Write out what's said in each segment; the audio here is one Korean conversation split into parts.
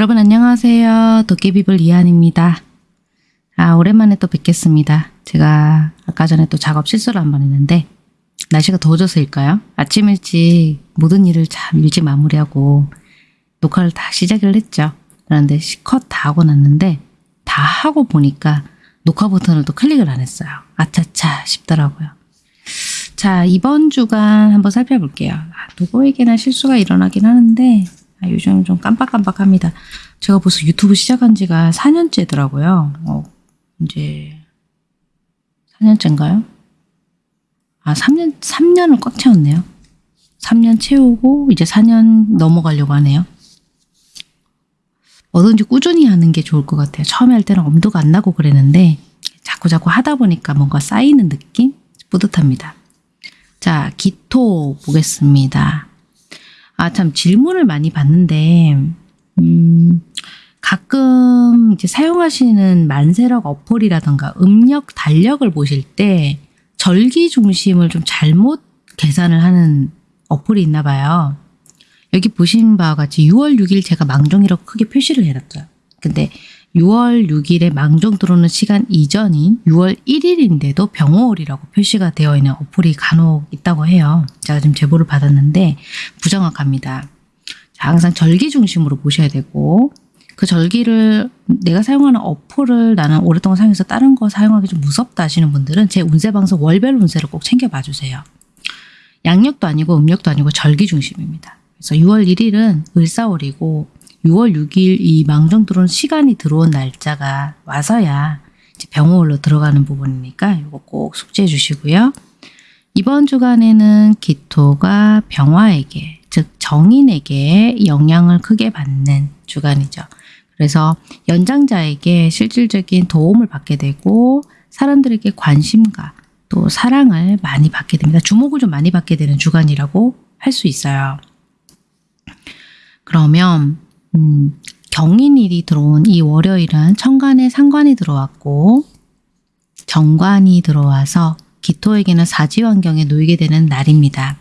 여러분 안녕하세요. 도깨비불 이한입니다. 아 오랜만에 또 뵙겠습니다. 제가 아까 전에 또 작업 실수를 한 번 했는데 날씨가 더워져서일까요? 아침 일찍 모든 일을 참 일찍 마무리하고 녹화를 다 시작을 했죠. 그런데 컷 다 하고 났는데 다 하고 보니까 녹화 버튼을 또 클릭을 안 했어요. 아차차 싶더라고요. 자 이번 주간 한번 살펴볼게요. 아, 누구에게나 실수가 일어나긴 하는데 아, 요즘 좀 깜빡깜빡합니다. 제가 벌써 유튜브 시작한 지가 4년째더라고요. 어, 이제 4년째인가요? 아 3년 3년을 꽉 채웠네요. 3년 채우고 이제 4년 넘어가려고 하네요. 뭐든지 꾸준히 하는 게 좋을 것 같아요. 처음에 할 때는 엄두가 안 나고 그랬는데 자꾸 자꾸 하다 보니까 뭔가 쌓이는 느낌? 뿌듯합니다. 자, 기토 보겠습니다. 아, 참 질문을 많이 받는데 음, 가끔 이제 사용하시는 만세력 어플이라던가 음력, 달력을 보실 때 절기 중심을 좀 잘못 계산을 하는 어플이 있나 봐요. 여기 보신 바와 같이 6월 6일 제가 망종이라고 크게 표시를 해놨어요. 근데 6월 6일에 망종 들어오는 시간 이전인 6월 1일인데도 병호월이라고 표시가 되어 있는 어플이 간혹 있다고 해요. 제가 지금 제보를 받았는데 부정확합니다. 자, 항상 절기 중심으로 보셔야 되고 그 절기를 내가 사용하는 어플을 나는 오랫동안 사용해서 다른 거 사용하기 좀 무섭다 하시는 분들은 제 운세 방송 월별 운세를 꼭 챙겨봐 주세요. 양력도 아니고 음력도 아니고 절기 중심입니다. 그래서 6월 1일은 을사월이고 6월 6일 이 망정 들어온 시간이 들어온 날짜가 와서야 병호월로 들어가는 부분이니까 이거 꼭 숙지해 주시고요. 이번 주간에는 기토가 병화에게 즉 정인에게 영향을 크게 받는 주간이죠. 그래서 연장자에게 실질적인 도움을 받게 되고 사람들에게 관심과 또 사랑을 많이 받게 됩니다. 주목을 좀 많이 받게 되는 주간이라고 할 수 있어요. 그러면 음, 경인일이 들어온 이 월요일은 천간에 상관이 들어왔고 정관이 들어와서 기토에게는 사지 환경에 놓이게 되는 날입니다.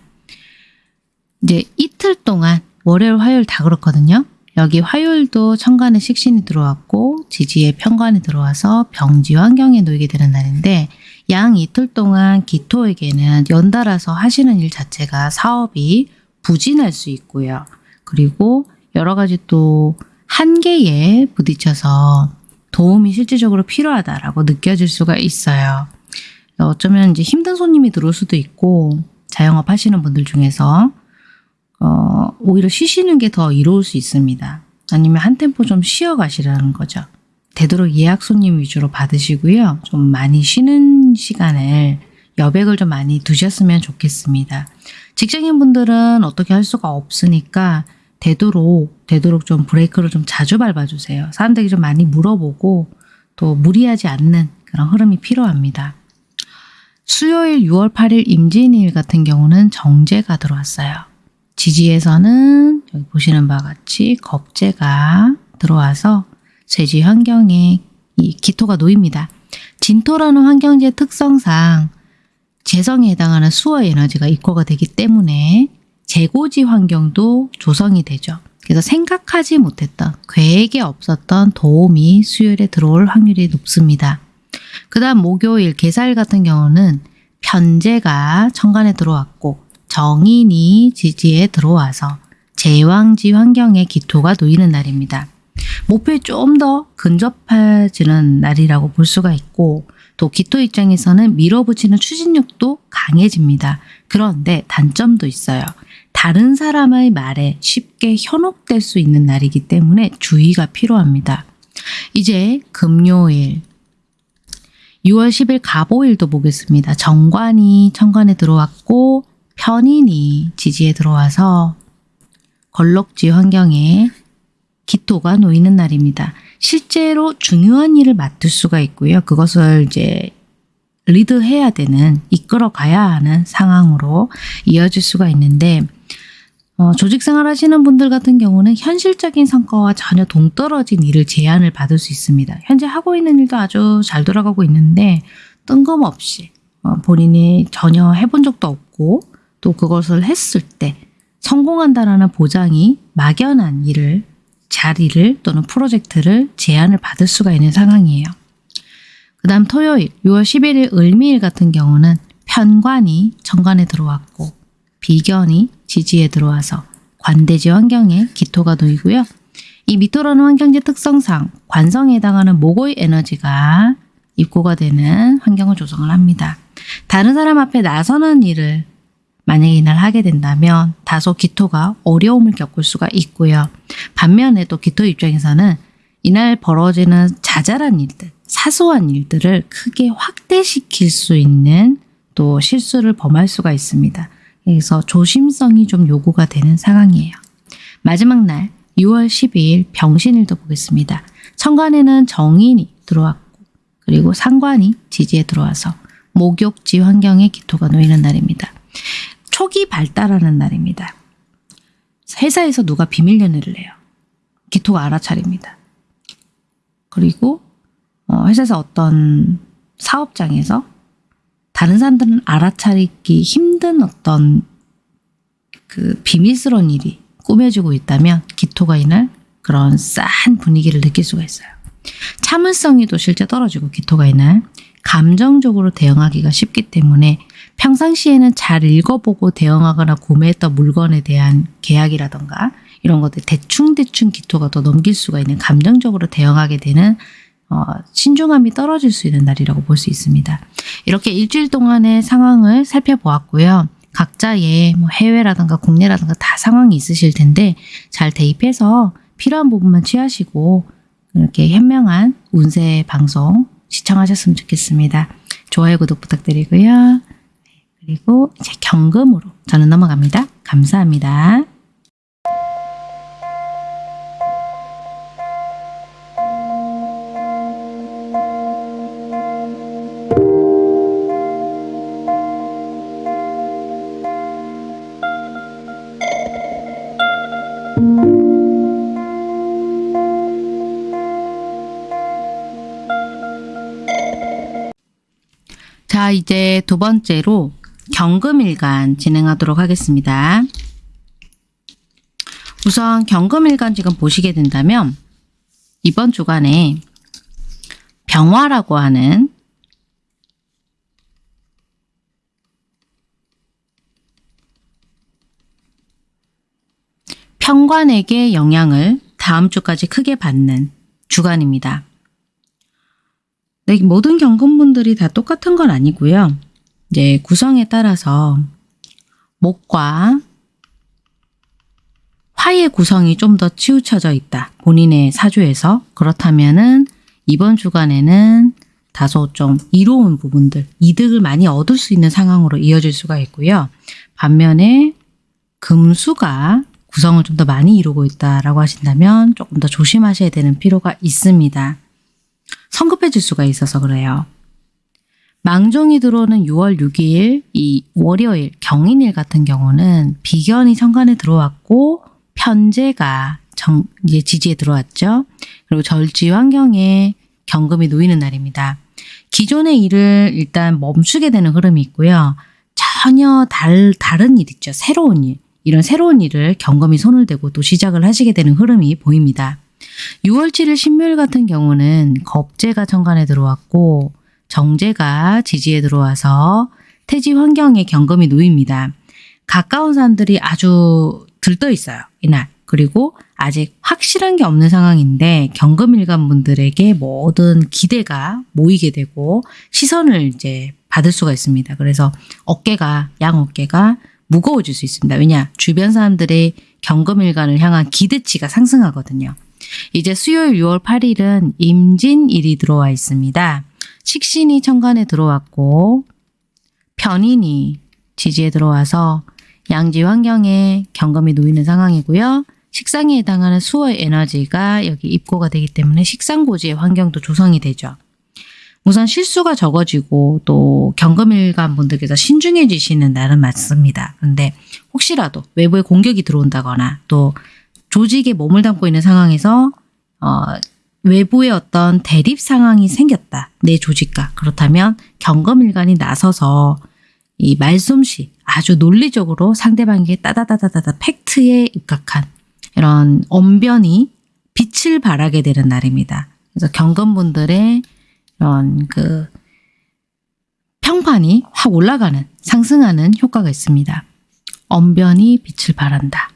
이제 이틀 동안 월요일, 화요일 다 그렇거든요. 여기 화요일도 천간에 식신이 들어왔고 지지에 편관이 들어와서 병지 환경에 놓이게 되는 날인데 양 이틀 동안 기토에게는 연달아서 하시는 일 자체가 사업이 부진할 수 있고요. 그리고 여러 가지 또 한계에 부딪혀서 도움이 실질적으로 필요하다라고 느껴질 수가 있어요. 어쩌면 이제 힘든 손님이 들어올 수도 있고 자영업 하시는 분들 중에서 어, 오히려 쉬시는 게 더 이로울 수 있습니다. 아니면 한 템포 좀 쉬어 가시라는 거죠. 되도록 예약 손님 위주로 받으시고요. 좀 많이 쉬는 시간을 여백을 좀 많이 두셨으면 좋겠습니다. 직장인 분들은 어떻게 할 수가 없으니까 되도록 되도록 좀 브레이크를 좀 자주 밟아주세요. 사람들이 좀 많이 물어보고 또 무리하지 않는 그런 흐름이 필요합니다. 수요일 6월 8일 임진일 같은 경우는 정제가 들어왔어요. 지지에서는 여기 보시는 바와 같이 겁재가 들어와서 쇠지 환경에 이 기토가 놓입니다. 진토라는 환경지의 특성상 재성에 해당하는 수어 에너지가 입고가 되기 때문에 재고지 환경도 조성이 되죠. 그래서 생각하지 못했던 계획에 없었던 도움이 수요일에 들어올 확률이 높습니다. 그 다음 목요일 개사일 같은 경우는 편제가 천간에 들어왔고 정인이 지지에 들어와서 제왕지 환경에 기토가 놓이는 날입니다. 목표에 좀 더 근접해지는 날이라고 볼 수가 있고 또 기토 입장에서는 밀어붙이는 추진력도 강해집니다. 그런데 단점도 있어요. 다른 사람의 말에 쉽게 현혹될 수 있는 날이기 때문에 주의가 필요합니다. 이제 금요일 6월 10일 가보일도 보겠습니다. 정관이 천관에 들어왔고 편인이 지지에 들어와서 걸럭지 환경에 기토가 놓이는 날입니다. 실제로 중요한 일을 맡을 수가 있고요. 그것을 이제 리드해야 되는, 이끌어 가야 하는 상황으로 이어질 수가 있는데 어, 조직 생활 하시는 분들 같은 경우는 현실적인 성과와 전혀 동떨어진 일을 제안을 받을 수 있습니다. 현재 하고 있는 일도 아주 잘 돌아가고 있는데 뜬금없이 어, 본인이 전혀 해본 적도 없고 또 그것을 했을 때 성공한다라는 보장이 막연한 일을 자리를 또는 프로젝트를 제안을 받을 수가 있는 상황이에요. 그 다음 토요일 6월 11일 을미일 같은 경우는 편관이 정관에 들어왔고 비견이 지지에 들어와서 관대지 환경에 기토가 놓이고요. 이 미토라는 환경지 특성상 관성에 해당하는 목의 에너지가 입고가 되는 환경을 조성을 합니다. 다른 사람 앞에 나서는 일을 만약에 이날 하게 된다면 다소 기토가 어려움을 겪을 수가 있고요. 반면에 또 기토 입장에서는 이날 벌어지는 자잘한 일들, 사소한 일들을 크게 확대시킬 수 있는 또 실수를 범할 수가 있습니다. 그래서 조심성이 좀 요구가 되는 상황이에요. 마지막 날 6월 12일 병신일도 보겠습니다. 천간에는 정인이 들어왔고 그리고 상관이 지지에 들어와서 목욕지 환경에 기토가 놓이는 날입니다. 초기 발달하는 날입니다. 회사에서 누가 비밀 연애를 해요. 기토가 알아차립니다. 그리고 어, 회사에서 어떤 사업장에서 다른 사람들은 알아차리기 힘든 어떤 그 비밀스러운 일이 꾸며지고 있다면 기토가 이날 그런 싸한 분위기를 느낄 수가 있어요. 참을성이 또 실제 떨어지고 기토가 이날 감정적으로 대응하기가 쉽기 때문에 평상시에는 잘 읽어보고 대응하거나 구매했던 물건에 대한 계약이라던가 이런 것들 대충대충 기토가 더 넘길 수가 있는 감정적으로 대응하게 되는 어, 신중함이 떨어질 수 있는 날이라고 볼 수 있습니다. 이렇게 일주일 동안의 상황을 살펴보았고요. 각자의 뭐 해외라든가 국내라든가 다 상황이 있으실 텐데 잘 대입해서 필요한 부분만 취하시고 이렇게 현명한 운세 방송 시청하셨으면 좋겠습니다. 좋아요, 구독 부탁드리고요. 그리고 이제 경금으로 저는 넘어갑니다. 감사합니다. 자, 이제 두 번째로 경금일간 진행하도록 하겠습니다. 우선 경금일간 지금 보시게 된다면 이번 주간에 병화라고 하는 평관에게 영향을 다음 주까지 크게 받는 주간입니다. 네, 모든 경금분들이 다 똑같은 건 아니고요. 이제 구성에 따라서 목과 화의 구성이 좀 더 치우쳐져 있다. 본인의 사주에서. 그렇다면 은 이번 주간에는 다소 좀 이로운 부분들, 이득을 많이 얻을 수 있는 상황으로 이어질 수가 있고요. 반면에 금수가 구성을 좀 더 많이 이루고 있다라고 하신다면 조금 더 조심하셔야 되는 필요가 있습니다. 성급해질 수가 있어서 그래요. 망종이 들어오는 6월 6일 이 월요일 경인일 같은 경우는 비견이 천간에 들어왔고 편제가 정, 이제 지지에 들어왔죠. 그리고 절지 환경에 경금이 놓이는 날입니다. 기존의 일을 일단 멈추게 되는 흐름이 있고요. 전혀 달, 다른 일 있죠. 새로운 일. 이런 새로운 일을 경금이 손을 대고 또 시작을 하시게 되는 흐름이 보입니다. 6월 7일 신묘일 같은 경우는 겁재가 천간에 들어왔고 정제가 지지에 들어와서 태지 환경에 경금이 놓입니다. 가까운 사람들이 아주 들떠 있어요. 이날. 그리고 아직 확실한 게 없는 상황인데 경금일간 분들에게 모든 기대가 모이게 되고 시선을 이제 받을 수가 있습니다. 그래서 어깨가 양 어깨가 무거워질 수 있습니다. 왜냐? 주변 사람들의 경금일간을 향한 기대치가 상승하거든요. 이제 수요일 6월 8일은 임진일이 들어와 있습니다. 식신이 천간에 들어왔고 편인이 지지에 들어와서 양지 환경에 경금이 놓이는 상황이고요. 식상에 해당하는 수의 에너지가 여기 입고가 되기 때문에 식상고지의 환경도 조성이 되죠. 우선 실수가 적어지고 또 경금일간 분들께서 신중해지시는 날은 맞습니다. 그런데 혹시라도 외부에 공격이 들어온다거나 또 조직에 몸을 담고 있는 상황에서 어, 외부의 어떤 대립 상황이 생겼다. 내 조직과. 그렇다면 경검일간이 나서서 이 말솜씨 아주 논리적으로 상대방에게 따다다다다다 팩트에 입각한 이런 언변이 빛을 발하게 되는 날입니다. 그래서 경금분들의 이런 그 평판이 확 올라가는 상승하는 효과가 있습니다. 언변이 빛을 발한다.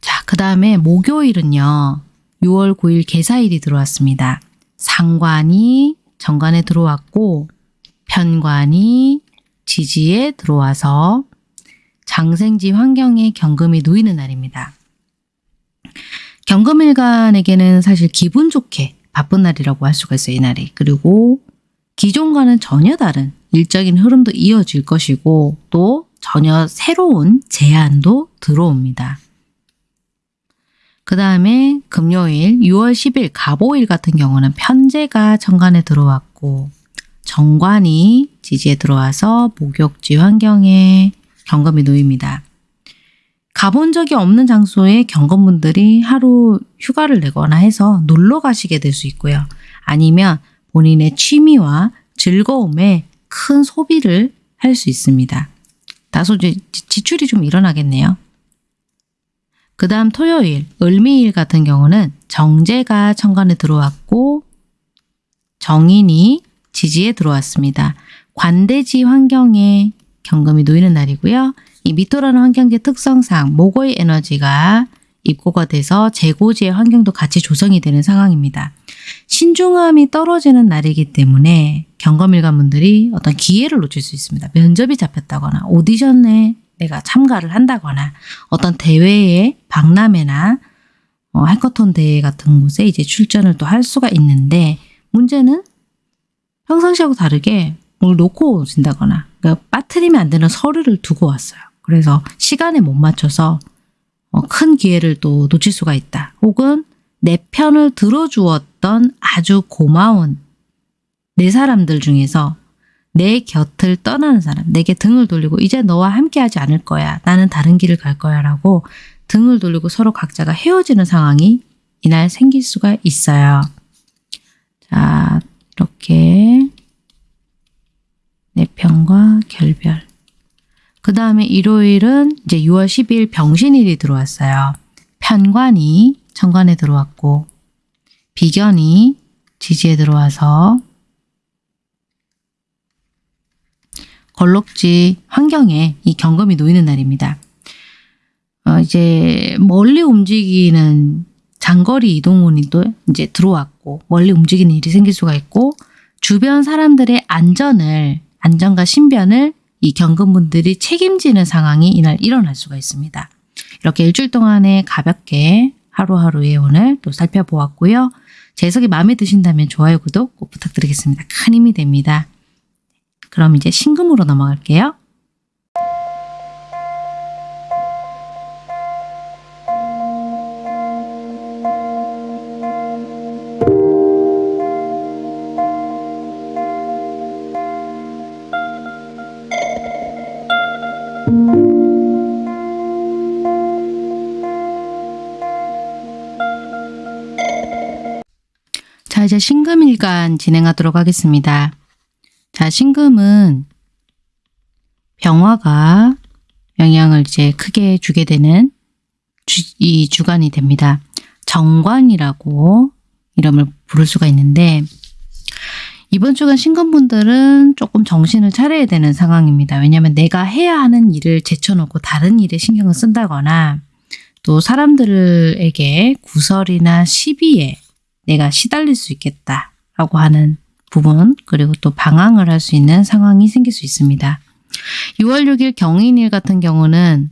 자, 그 다음에 목요일은요. 6월 9일 개사일이 들어왔습니다. 상관이 정관에 들어왔고 편관이 지지에 들어와서 장생지 환경에 경금이 놓이는 날입니다. 경금일간에게는 사실 기분 좋게 바쁜 날이라고 할 수가 있어요. 이 날이. 그리고 기존과는 전혀 다른 일적인 흐름도 이어질 것이고 또 전혀 새로운 제안도 들어옵니다. 그 다음에 금요일 6월 10일 갑오일 같은 경우는 편제가 정관에 들어왔고 정관이 지지에 들어와서 목욕지 환경에 경금이 놓입니다. 가본 적이 없는 장소에 경건분들이 하루 휴가를 내거나 해서 놀러 가시게 될 수 있고요. 아니면 본인의 취미와 즐거움에 큰 소비를 할 수 있습니다. 다소 지출이 좀 일어나겠네요. 그 다음 토요일, 을미일 같은 경우는 정제가 천간에 들어왔고 정인이 지지에 들어왔습니다. 관대지 환경에 경금이 놓이는 날이고요. 이 미토라는 환경지 특성상 목의 에너지가 입고가 돼서 재고지의 환경도 같이 조성이 되는 상황입니다. 신중함이 떨어지는 날이기 때문에 경검일관분들이 어떤 기회를 놓칠 수 있습니다. 면접이 잡혔다거나 오디션에 내가 참가를 한다거나 어떤 대회에 박람회나 어, 해커톤 대회 같은 곳에 이제 출전을 또 할 수가 있는데 문제는 평상시하고 다르게 뭘 놓고 오신다거나 그러니까 빠뜨리면 안 되는 서류를 두고 왔어요. 그래서 시간에 못 맞춰서 어, 큰 기회를 또 놓칠 수가 있다. 혹은 내 편을 들어주었던 아주 고마운 내 사람들 중에서 내 곁을 떠나는 사람, 내게 등을 돌리고 이제 너와 함께 하지 않을 거야. 나는 다른 길을 갈 거야 라고 등을 돌리고 서로 각자가 헤어지는 상황이 이날 생길 수가 있어요. 자, 이렇게 내 편과 결별. 그 다음에 일요일은 이제 6월 10일 병신일이 들어왔어요. 편관이 천관에 들어왔고 비견이 지지에 들어와서 걸럭지 환경에 이 경금이 놓이는 날입니다. 어, 이제 멀리 움직이는 장거리 이동운이 또 이제 들어왔고 멀리 움직이는 일이 생길 수가 있고 주변 사람들의 안전을 안전과 신변을 이 경금분들이 책임지는 상황이 이날 일어날 수가 있습니다. 이렇게 일주일 동안에 가볍게 하루하루의 오늘 또 살펴보았고요. 제 해석이 마음에 드신다면 좋아요, 구독 꼭 부탁드리겠습니다. 큰 힘이 됩니다. 그럼 이제 신금으로 넘어갈게요. 이제 신금일간 진행하도록 하겠습니다. 자, 신금은 병화가 영향을 이제 크게 주게 되는 주, 이 주간이 됩니다. 정관이라고 이름을 부를 수가 있는데 이번 주간 신금분들은 조금 정신을 차려야 되는 상황입니다. 왜냐하면 내가 해야 하는 일을 제쳐놓고 다른 일에 신경을 쓴다거나 또 사람들에게 구설이나 시비에 내가 시달릴 수 있겠다라고 하는 부분 그리고 또 방황을 할 수 있는 상황이 생길 수 있습니다. 6월 6일 경인일 같은 경우는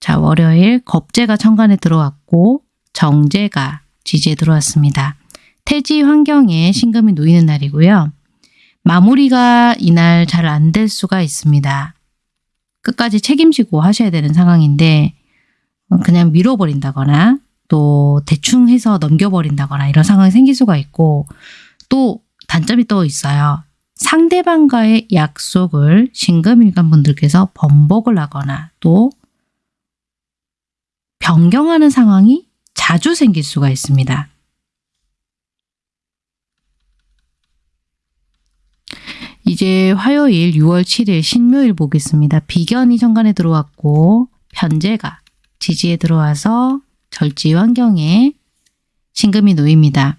자 월요일 겁재가 천간에 들어왔고 정제가 지지에 들어왔습니다. 태지 환경에 신금이 놓이는 날이고요. 마무리가 이날 잘 안 될 수가 있습니다. 끝까지 책임지고 하셔야 되는 상황인데 그냥 밀어버린다거나 또 대충 해서 넘겨버린다거나 이런 상황이 생길 수가 있고 또 단점이 또 있어요. 상대방과의 약속을 신금일간 분들께서 번복을 하거나 또 변경하는 상황이 자주 생길 수가 있습니다. 이제 화요일 6월 7일 신묘일 보겠습니다. 비견이 정관에 들어왔고 편제가 지지에 들어와서 절지 환경에 신금이 놓입니다.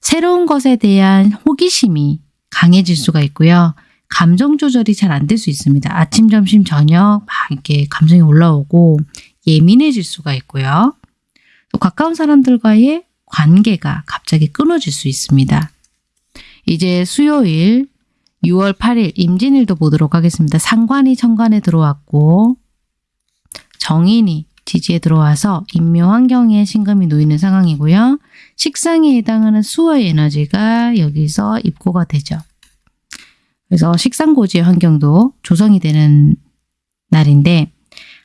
새로운 것에 대한 호기심이 강해질 수가 있고요. 감정 조절이 잘 안 될 수 있습니다. 아침, 점심, 저녁 막 이렇게 감정이 올라오고 예민해질 수가 있고요. 또 가까운 사람들과의 관계가 갑자기 끊어질 수 있습니다. 이제 수요일 6월 8일 임진일도 보도록 하겠습니다. 상관이 천간에 들어왔고 정인이 지지에 들어와서 인묘 환경에 신금이 놓이는 상황이고요. 식상에 해당하는 수의 에너지가 여기서 입고가 되죠. 그래서 식상고지의 환경도 조성이 되는 날인데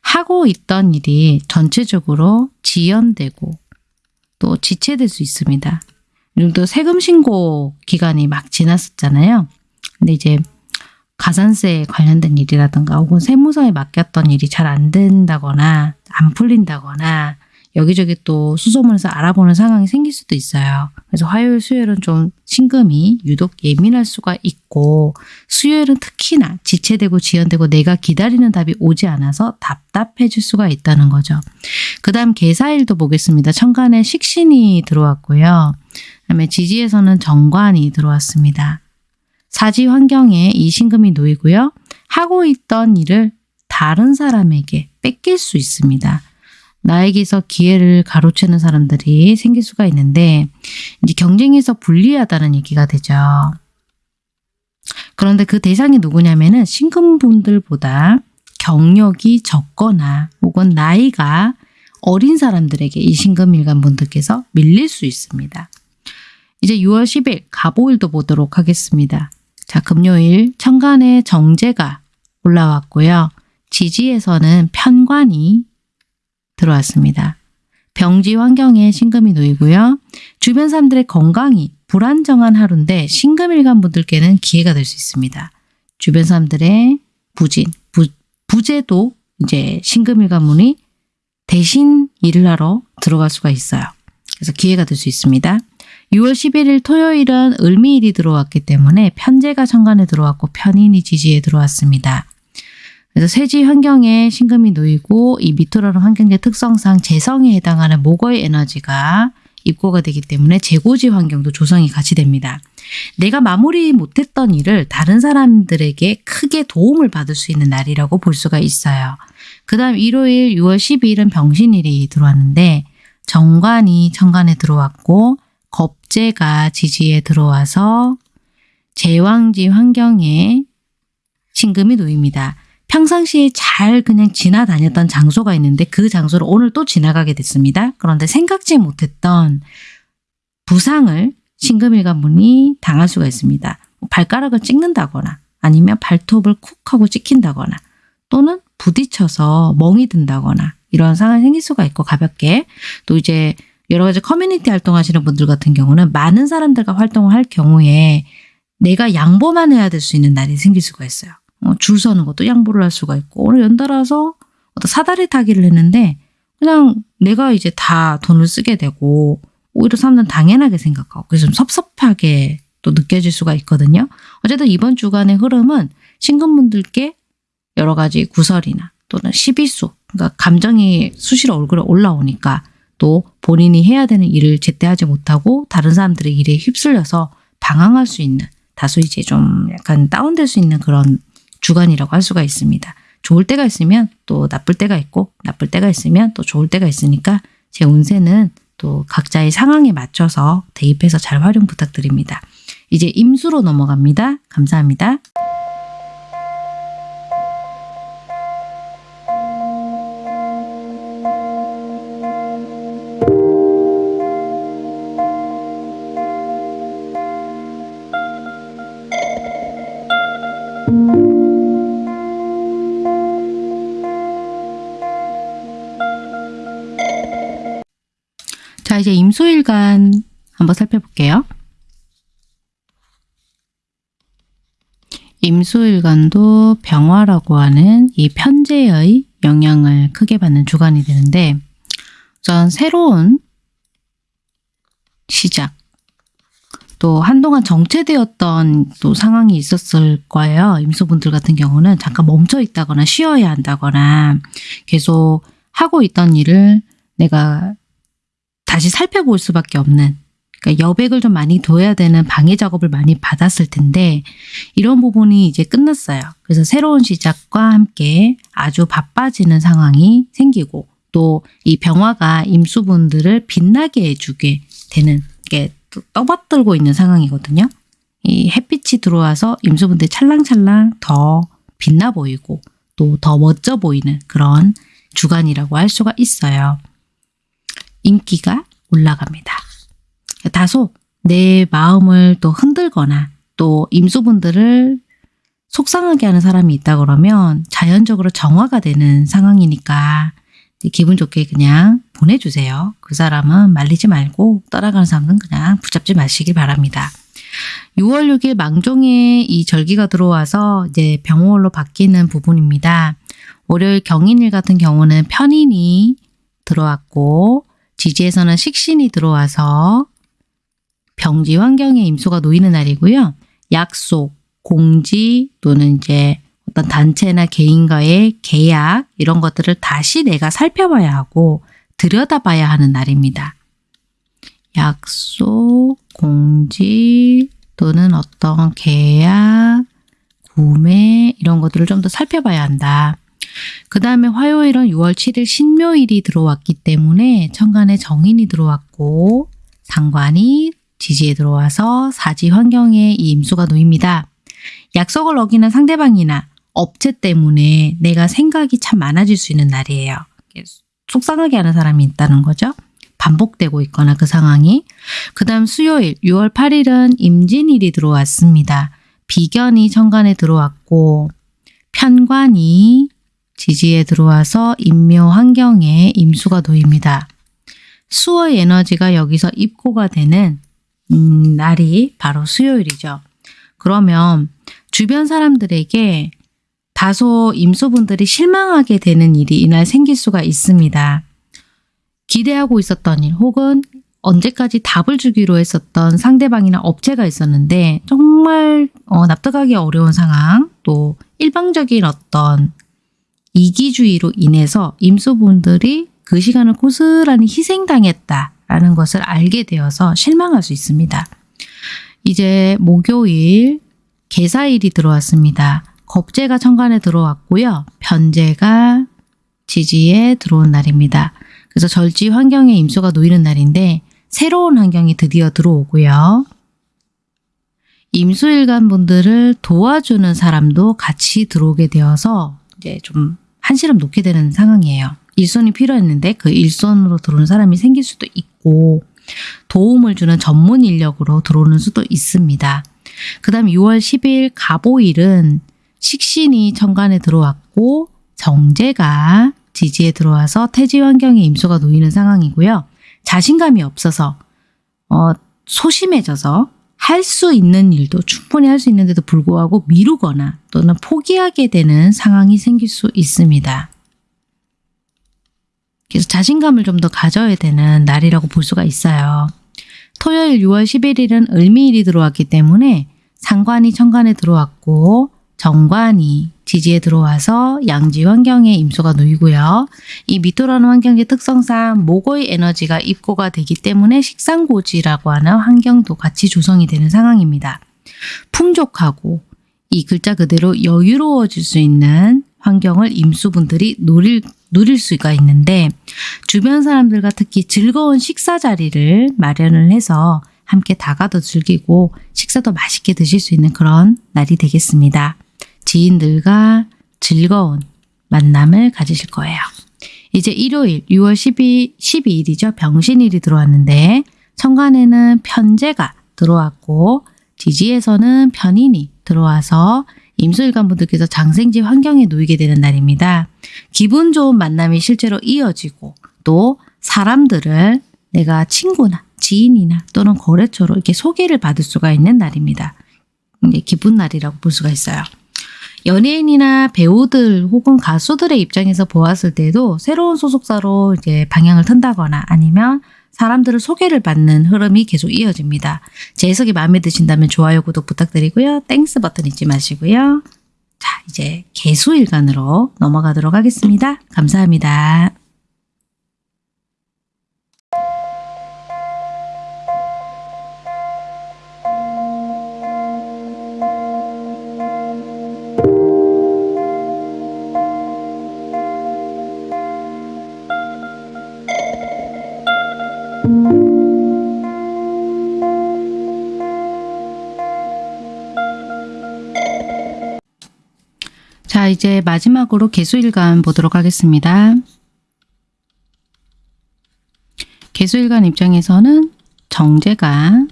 하고 있던 일이 전체적으로 지연되고 또 지체될 수 있습니다. 요즘도 세금 신고 기간이 막 지났었잖아요. 근데 이제 가산세에 관련된 일이라든가 혹은 세무서에 맡겼던 일이 잘 안 된다거나 안 풀린다거나 여기저기 또 수소문에서 알아보는 상황이 생길 수도 있어요. 그래서 화요일, 수요일은 좀 신금이 유독 예민할 수가 있고 수요일은 특히나 지체되고 지연되고 내가 기다리는 답이 오지 않아서 답답해질 수가 있다는 거죠. 그 다음 개사일도 보겠습니다. 천간에 식신이 들어왔고요. 그 다음에 지지에서는 정관이 들어왔습니다. 사지 환경에 이 신금이 놓이고요. 하고 있던 일을 다른 사람에게 뺏길 수 있습니다. 나에게서 기회를 가로채는 사람들이 생길 수가 있는데 이제 경쟁에서 불리하다는 얘기가 되죠. 그런데 그 대상이 누구냐면은 신금분들보다 경력이 적거나 혹은 나이가 어린 사람들에게 이 신금일간 분들께서 밀릴 수 있습니다. 이제 6월 10일 가보일도 보도록 하겠습니다. 자, 금요일 천간에 정제가 올라왔고요. 지지에서는 편관이 들어왔습니다. 병지 환경에 신금이 놓이고요. 주변 사람들의 건강이 불안정한 하루인데 신금일간 분들께는 기회가 될 수 있습니다. 주변 사람들의 부진, 부, 부재도 이제 신금일간 분이 대신 일을 하러 들어갈 수가 있어요. 그래서 기회가 될 수 있습니다. 6월 11일 토요일은 을미일이 들어왔기 때문에 편제가 천간에 들어왔고 편인이 지지에 들어왔습니다. 그래서 세지 환경에 신금이 놓이고 이 미토라는 환경의 특성상 재성에 해당하는 목의 에너지가 입고가 되기 때문에 재고지 환경도 조성이 같이 됩니다. 내가 마무리 못했던 일을 다른 사람들에게 크게 도움을 받을 수 있는 날이라고 볼 수가 있어요. 그 다음 일요일 6월 12일은 병신일이 들어왔는데 정관이 천간에 들어왔고 겁재가 지지에 들어와서 제왕지 환경에 신금이 놓입니다. 평상시에 잘 그냥 지나다녔던 장소가 있는데 그 장소를 오늘 또 지나가게 됐습니다. 그런데 생각지 못했던 부상을 신금일간 분이 당할 수가 있습니다. 발가락을 찍는다거나 아니면 발톱을 쿡 하고 찍힌다거나 또는 부딪혀서 멍이 든다거나 이런 상황이 생길 수가 있고 가볍게 또 이제 여러 가지 커뮤니티 활동하시는 분들 같은 경우는 많은 사람들과 활동을 할 경우에 내가 양보만 해야 될 수 있는 날이 생길 수가 있어요. 어, 줄 서는 것도 양보를 할 수가 있고 오늘 연달아서 어떤 사다리 타기를 했는데 그냥 내가 이제 다 돈을 쓰게 되고 오히려 사람들은 당연하게 생각하고 그래서 좀 섭섭하게 또 느껴질 수가 있거든요. 어쨌든 이번 주간의 흐름은 신금분들께 여러 가지 구설이나 또는 시비수 그러니까 감정이 수시로 얼굴에 올라오니까 또 본인이 해야 되는 일을 제때 하지 못하고 다른 사람들의 일에 휩쓸려서 방황할 수 있는 다소 이제 좀 약간 다운될 수 있는 그런 주간이라고 할 수가 있습니다. 좋을 때가 있으면 또 나쁠 때가 있고 나쁠 때가 있으면 또 좋을 때가 있으니까 제 운세는 또 각자의 상황에 맞춰서 대입해서 잘 활용 부탁드립니다. 이제 임수로 넘어갑니다. 감사합니다. 임수일간 한번 살펴볼게요. 임수일간도 병화라고 하는 이 편제의 영향을 크게 받는 주간이 되는데 우선 새로운 시작 또 한동안 정체되었던 또 상황이 있었을 거예요. 임수분들 같은 경우는 잠깐 멈춰 있다거나 쉬어야 한다거나 계속 하고 있던 일을 내가 다시 살펴볼 수밖에 없는 그러니까 여백을 좀 많이 둬야 되는 방해 작업을 많이 받았을 텐데 이런 부분이 이제 끝났어요. 그래서 새로운 시작과 함께 아주 바빠지는 상황이 생기고 또 이 병화가 임수분들을 빛나게 해주게 되는 게 떠받들고 있는 상황이거든요. 이 햇빛이 들어와서 임수분들이 찰랑찰랑 더 빛나 보이고 또 더 멋져 보이는 그런 주간이라고 할 수가 있어요. 인기가 올라갑니다. 다소 내 마음을 또 흔들거나 또 임수분들을 속상하게 하는 사람이 있다 그러면 자연적으로 정화가 되는 상황이니까 기분 좋게 그냥 보내주세요. 그 사람은 말리지 말고 떠나가는 사람은 그냥 붙잡지 마시길 바랍니다. 6월 6일 망종에 이 절기가 들어와서 이제 병월로 바뀌는 부분입니다. 월요일 경인일 같은 경우는 편인이 들어왔고 지지에서는 식신이 들어와서 병지 환경에 임수가 놓이는 날이고요. 약속, 공지 또는 이제 어떤 단체나 개인과의 계약 이런 것들을 다시 내가 살펴봐야 하고 들여다봐야 하는 날입니다. 약속, 공지 또는 어떤 계약, 구매 이런 것들을 좀 더 살펴봐야 한다. 그 다음에 화요일은 6월 7일 신묘일이 들어왔기 때문에 천간에 정인이 들어왔고 상관이 지지에 들어와서 사지 환경에 이 임수가 놓입니다. 약속을 어기는 상대방이나 업체 때문에 내가 생각이 참 많아질 수 있는 날이에요. 속상하게 하는 사람이 있다는 거죠. 반복되고 있거나 그 상황이. 그 다음 수요일 6월 8일은 임진일이 들어왔습니다. 비견이 천간에 들어왔고 편관이 지지에 들어와서 임묘 환경에 임수가 놓입니다. 수의 에너지가 여기서 입고가 되는 음, 날이 바로 수요일이죠. 그러면 주변 사람들에게 다소 임수분들이 실망하게 되는 일이 이날 생길 수가 있습니다. 기대하고 있었던 일 혹은 언제까지 답을 주기로 했었던 상대방이나 업체가 있었는데 정말 어, 납득하기 어려운 상황 또 일방적인 어떤 이기주의로 인해서 임수분들이 그 시간을 고스란히 희생당했다라는 것을 알게 되어서 실망할 수 있습니다. 이제 목요일 개사일이 들어왔습니다. 겁재가 천간에 들어왔고요. 편재가 지지에 들어온 날입니다. 그래서 절지 환경에 임수가 놓이는 날인데 새로운 환경이 드디어 들어오고요. 임수일간 분들을 도와주는 사람도 같이 들어오게 되어서 이제 좀 한시름 놓게 되는 상황이에요. 일손이 필요했는데 그 일손으로 들어오는 사람이 생길 수도 있고 도움을 주는 전문 인력으로 들어오는 수도 있습니다. 그 다음 6월 10일 가보일은 식신이 천간에 들어왔고 정제가 지지에 들어와서 태지 환경에 임수가 놓이는 상황이고요. 자신감이 없어서 어, 소심해져서 할 수 있는 일도 충분히 할 수 있는데도 불구하고 미루거나 또는 포기하게 되는 상황이 생길 수 있습니다. 그래서 자신감을 좀 더 가져야 되는 날이라고 볼 수가 있어요. 토요일 6월 11일은 을미일이 들어왔기 때문에 상관이 천간에 들어왔고 정관이 지지에 들어와서 양지 환경에 임수가 놓이고요. 이 미토라는 환경의 특성상 목의 에너지가 입고가 되기 때문에 식상고지라고 하는 환경도 같이 조성이 되는 상황입니다. 풍족하고 이 글자 그대로 여유로워질 수 있는 환경을 임수분들이 누릴, 누릴 수가 있는데 주변 사람들과 특히 즐거운 식사 자리를 마련을 해서 함께 다가도 즐기고 식사도 맛있게 드실 수 있는 그런 날이 되겠습니다. 지인들과 즐거운 만남을 가지실 거예요. 이제 일요일 6월 12, 12일이죠. 병신일이 들어왔는데 천간에는 편제가 들어왔고 지지에서는 편인이 들어와서 임수일관 분들께서 장생지 환경에 놓이게 되는 날입니다. 기분 좋은 만남이 실제로 이어지고 또 사람들을 내가 친구나 지인이나 또는 거래처로 이렇게 소개를 받을 수가 있는 날입니다. 기쁜 날이라고 볼 수가 있어요. 연예인이나 배우들 혹은 가수들의 입장에서 보았을 때도 새로운 소속사로 이제 방향을 튼다거나 아니면 사람들을 소개를 받는 흐름이 계속 이어집니다. 제 해석이 마음에 드신다면 좋아요, 구독 부탁드리고요. Thanks 버튼 잊지 마시고요. 자, 이제 계수일간으로 넘어가도록 하겠습니다. 감사합니다. 이제 마지막으로 개수일간 보도록 하겠습니다. 개수일간 입장에서는 정제가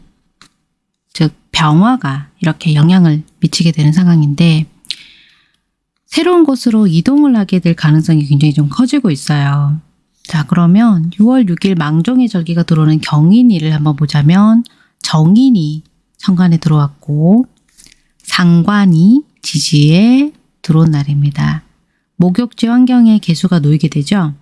즉 병화가 이렇게 영향을 미치게 되는 상황인데 새로운 곳으로 이동을 하게 될 가능성이 굉장히 좀 커지고 있어요. 자 그러면 6월 6일 망종의 절기가 들어오는 경인일을 한번 보자면 정인이 천간에 들어왔고 상관이 지지에 들어온 날입니다. 목욕지 환경에 개수가 놓이게 되죠.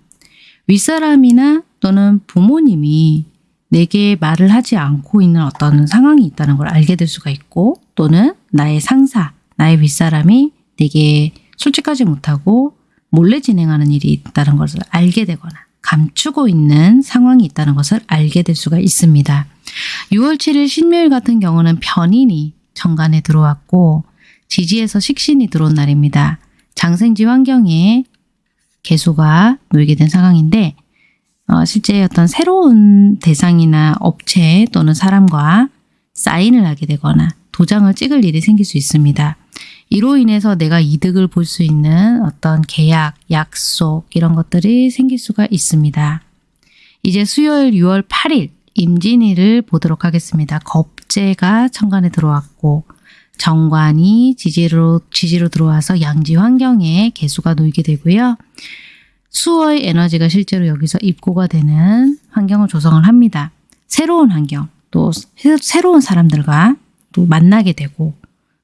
윗사람이나 또는 부모님이 내게 말을 하지 않고 있는 어떤 상황이 있다는 걸 알게 될 수가 있고 또는 나의 상사, 나의 윗사람이 내게 솔직하지 못하고 몰래 진행하는 일이 있다는 것을 알게 되거나 감추고 있는 상황이 있다는 것을 알게 될 수가 있습니다. 6월 7일 신묘일 같은 경우는 편인이 정관에 들어왔고 지지에서 식신이 들어온 날입니다. 장생지 환경에 개수가 놓이게 된 상황인데 어, 실제 어떤 새로운 대상이나 업체 또는 사람과 사인을 하게 되거나 도장을 찍을 일이 생길 수 있습니다. 이로 인해서 내가 이득을 볼 수 있는 어떤 계약, 약속 이런 것들이 생길 수가 있습니다. 이제 수요일 6월 8일 임진일을 보도록 하겠습니다. 겁재가 천간에 들어왔고 정관이 지지로, 지지로 들어와서 양지 환경에 개수가 놓이게 되고요. 수어의 에너지가 실제로 여기서 입고가 되는 환경을 조성을 합니다. 새로운 환경, 또 새로운 사람들과 또 만나게 되고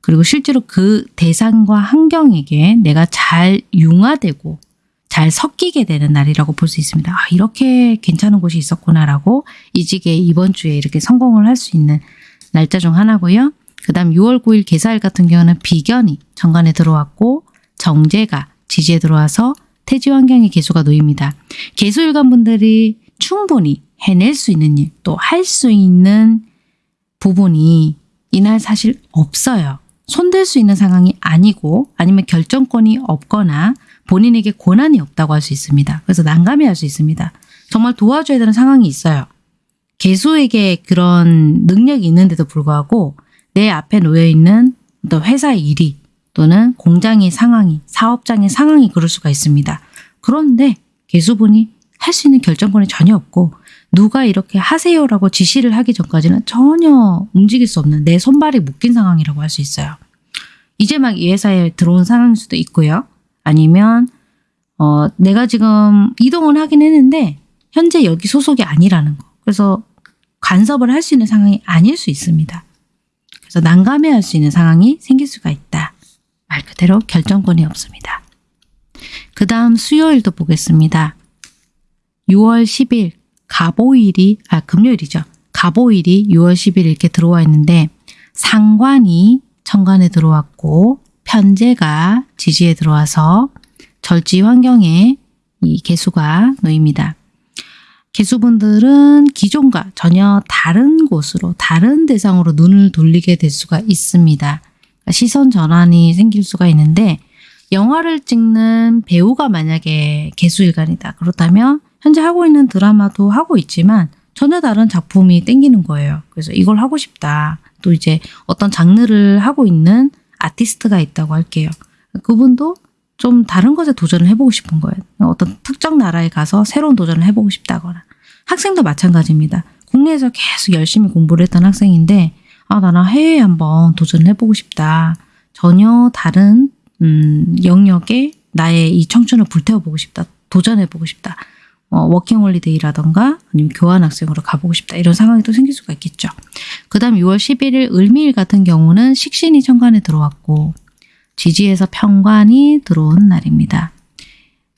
그리고 실제로 그 대상과 환경에게 내가 잘 융화되고 잘 섞이게 되는 날이라고 볼 수 있습니다. 아, 이렇게 괜찮은 곳이 있었구나라고 이직에 이번 주에 이렇게 성공을 할 수 있는 날짜 중 하나고요. 그 다음 6월 9일 개사일 같은 경우는 비견이 정관에 들어왔고 정제가 지지에 들어와서 태지 환경의 개수가 놓입니다. 개수일관 분들이 충분히 해낼 수 있는 일, 또 할 수 있는 부분이 이날 사실 없어요. 손댈 수 있는 상황이 아니고 아니면 결정권이 없거나 본인에게 권한이 없다고 할 수 있습니다. 그래서 난감해 할 수 있습니다. 정말 도와줘야 되는 상황이 있어요. 개수에게 그런 능력이 있는데도 불구하고 내 앞에 놓여있는 또 회사의 일이 또는 공장의 상황이 사업장의 상황이 그럴 수가 있습니다. 그런데 개수분이 할 수 있는 결정권이 전혀 없고 누가 이렇게 하세요라고 지시를 하기 전까지는 전혀 움직일 수 없는 내 손발이 묶인 상황이라고 할 수 있어요. 이제 막 이 회사에 들어온 상황일 수도 있고요. 아니면 어, 내가 지금 이동을 하긴 했는데 현재 여기 소속이 아니라는 거. 그래서 간섭을 할 수 있는 상황이 아닐 수 있습니다. 그래서 난감해할 수 있는 상황이 생길 수가 있다. 말 그대로 결정권이 없습니다. 그 다음 수요일도 보겠습니다. 6월 10일 가보일이 아 금요일이죠. 가보일이 6월 10일 이렇게 들어와 있는데 상관이 천간에 들어왔고 편제가 지지에 들어와서 절지 환경에 이 개수가 놓입니다. 개수분들은 기존과 전혀 다른 곳으로 다른 대상으로 눈을 돌리게 될 수가 있습니다. 시선 전환이 생길 수가 있는데 영화를 찍는 배우가 만약에 개수일간이다. 그렇다면 현재 하고 있는 드라마도 하고 있지만 전혀 다른 작품이 땡기는 거예요. 그래서 이걸 하고 싶다. 또 이제 어떤 장르를 하고 있는 아티스트가 있다고 할게요. 그분도 좀 다른 것에 도전을 해보고 싶은 거예요. 어떤 특정 나라에 가서 새로운 도전을 해보고 싶다거나 학생도 마찬가지입니다. 국내에서 계속 열심히 공부를 했던 학생인데 아 나는 해외에 한번 도전을 해보고 싶다. 전혀 다른 음, 영역에 나의 이 청춘을 불태워보고 싶다. 도전해보고 싶다. 어, 워킹홀리데이라던가 아니면 교환학생으로 가보고 싶다. 이런 상황이 또 생길 수가 있겠죠. 그 다음 6월 11일 을미일 같은 경우는 식신이 천간에 들어왔고 지지에서 평관이 들어온 날입니다.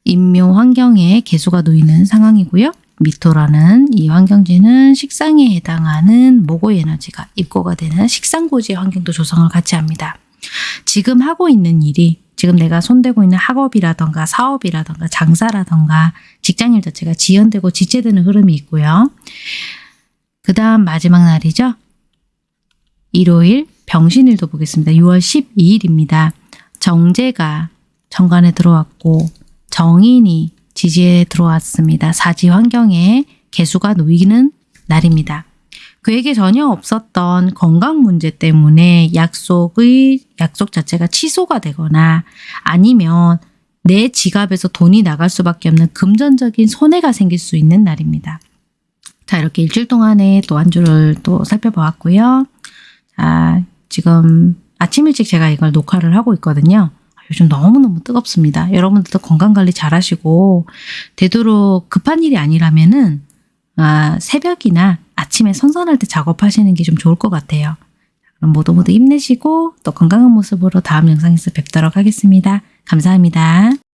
인묘 환경에 개수가 놓이는 상황이고요. 미토라는 이 환경지는 식상에 해당하는 모고 에너지가 입고가 되는 식상고지의 환경도 조성을 같이 합니다. 지금 하고 있는 일이 지금 내가 손대고 있는 학업이라던가 사업이라던가 장사라던가 직장일 자체가 지연되고 지체되는 흐름이 있고요. 그 다음 마지막 날이죠. 일요일 병신일도 보겠습니다. 6월 12일입니다. 정제가 정관에 들어왔고 정인이 지지에 들어왔습니다. 사지 환경에 개수가 놓이는 날입니다. 그에게 전혀 없었던 건강 문제 때문에 약속의 약속 자체가 취소가 되거나 아니면 내 지갑에서 돈이 나갈 수밖에 없는 금전적인 손해가 생길 수 있는 날입니다. 자, 이렇게 일주일 동안에 또한 주를 또 살펴보았고요. 자, 지금 아침 일찍 제가 이걸 녹화를 하고 있거든요. 요즘 너무너무 뜨겁습니다. 여러분들도 건강관리 잘 하시고, 되도록 급한 일이 아니라면 은, 아, 새벽이나 아침에 선선할 때 작업하시는 게 좀 좋을 것 같아요. 그럼 모두 모두 힘내시고, 또 건강한 모습으로 다음 영상에서 뵙도록 하겠습니다. 감사합니다.